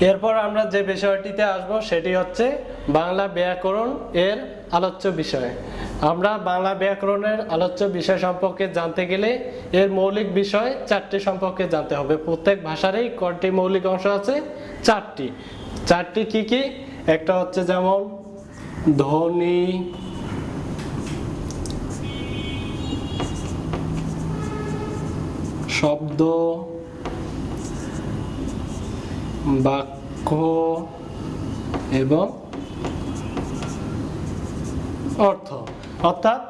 এরপর আমরা যে বিষয়টিতে আসব সেটি হচ্ছে বাংলা ব্যাকরণ এর আলোচ্য বিষয়। আমরা বাংলা ব্যাকরণের আলোচ্য বিষয় সম্পর্কে জানতে গেলে এর মৌলিক বিষয় চারটি সম্পর্কে জানতে হবে। প্রত্যেক ভাষারই কয়টি মৌলিক অংশ আছে? চারটি। চারটি কি কি? একটা হচ্ছে যেমন ধ্বনি, শব্দ বাক্য এবং অর্থ। অর্থাৎ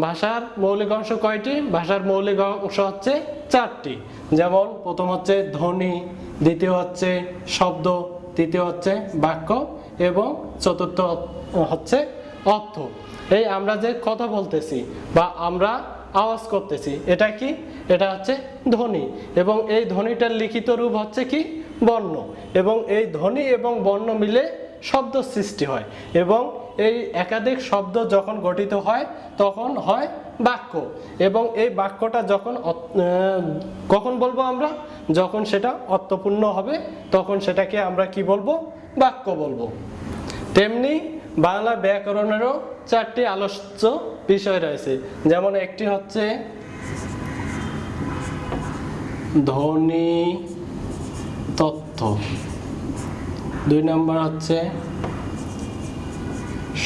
ভাষার মৌলিক অংশ কয়টি? ভাষার মৌলিক অংশ হচ্ছে চারটি। যেমন, প্রথম হচ্ছে ধ্বনি, দ্বিতীয় হচ্ছে শব্দ, তৃতীয় হচ্ছে বাক্য এবং চতুর্থ হচ্ছে অর্থ। এই আমরা যে কথা বলতেছি বা আমরা আওয়াজ করতেছি। এটা কি? এটা হচ্ছে ধ্বনি। এবং এই ধ্বনিটার লিখিত রূপ হচ্ছে কি? বর্ণ। এবং এই ধ্বনি এবং বর্ণ মিলে শব্দ সৃষ্টি হয়। এবং এই একাধিক শব্দ যখন গঠিত হয়, তখন হয় বাক্য। এবং এই বাক্যটা যখন কখন বলব আমরা? যখন সেটা অর্থপূর্ণ হবে, তখন সেটাকে আমরা কি বলব? বাক্য বলব। তেমনি বাংলা ব্যাকরণেরও চারটি আলোচ্য বিষয় রয়েছে। যেমন একটি হচ্ছে ধ্বনি তথ্য দুই নম্বর হচ্ছে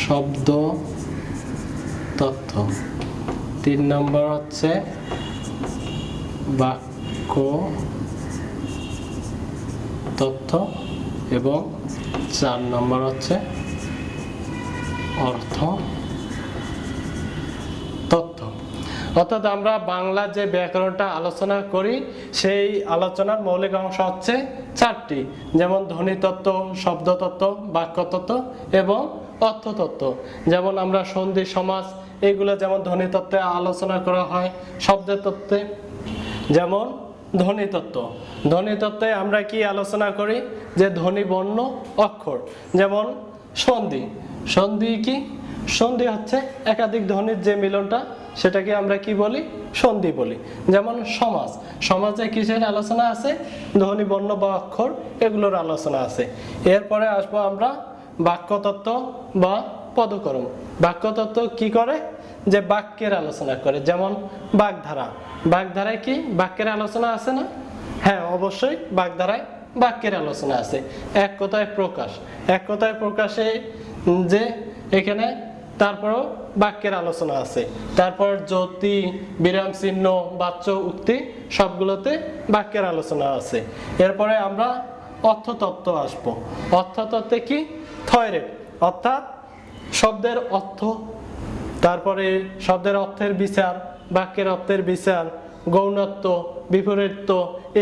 শব্দ তথ্য তিন নম্বর হচ্ছে বাক্য তথ্য এবং চার নম্বর হচ্ছে অর্থ? তথ্য। অর্থাৎ আমরা বাংলা যে ব্যাকরণটা আলোচনা করি, সেই আলোচনার মৌলিক অংশ হচ্ছে চারটি। যেমন ধ্বনিতত্ত্ব শব্দতত্ত্ব বাক্যতত্ত্ব এবং অর্থতত্ত্ব যেমন আমরা সন্ধি, সমাজ, এগুলো যেমন ধ্বনিতত্ত্বে আলোচনা করা হয় শব্দের তত্ত্বে। যেমন ধ্বনিতত্ত্ব ধ্বনিতত্ত্বে আমরা কি আলোচনা করি? যে ধ্বনি বর্ণ, অক্ষর। যেমন সন্ধি। সন্ধি কি? সন্ধি হচ্ছে একাধিক ধ্বনির যে মিলনটা, সেটাকে আমরা কি বলি? সন্ধি বলি। যেমন সমাজ। সমাজে কিসের আলোচনা আছে? ধ্বনি বর্ণ বা অক্ষর, এগুলোর আলোচনা আছে। এরপরে আসব আমরা বাক্যতত্ত্ব বা পদকর্ম। বাক্যতত্ত্ব কি করে? যে বাক্যের আলোচনা করে। যেমন বাগধারা। বাগধারায় কি বাক্যের আলোচনা আছে না? হ্যাঁ অবশ্যই বাগধারায় বাক্যের আলোচনা আছে। এক কথায় প্রকাশ। এক কথায় প্রকাশে যে এখানে তারপরও বাক্যের আলোচনা আছে। তারপর জ্যোতি, বিরাম চিহ্ন, বাচ্য, উক্তি সবগুলোতে বাক্যের আলোচনা আছে। এরপরে আমরা অর্থতত্ত্ব আসব। অর্থতত্ত্বে কি? থয়রে, অর্থাৎ শব্দের অর্থ। তারপরে শব্দের অর্থের বিচার, বাক্যের অর্থের বিচার গৌণত্ব বিপরীত্ব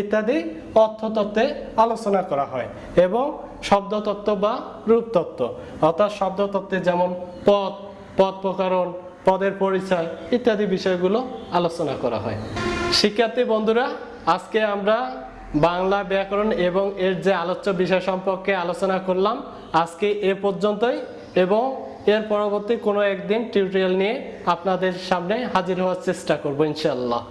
ইত্যাদি অর্থতত্ত্বে আলোচনা করা হয় এবং শব্দতত্ত্ব বা রূপতত্ত্ব। অর্থাৎ শব্দতত্ত্বে যেমন পদ পদ প্রকরণ, পদের পরিচয় ইত্যাদি বিষয়গুলো আলোচনা করা হয়। শিক্ষার্থী বন্ধুরা, আজকে আমরা বাংলা ব্যাকরণ এবং এর যে আলোচ্য বিষয় সম্পর্কে আলোচনা করলাম, আজকে এ পর্যন্তই এবং এর পরবর্তী কোনো একদিন টিউটোরিয়াল নিয়ে আপনাদের সামনে হাজির হওয়ার চেষ্টা করব ইনশাল্লাহ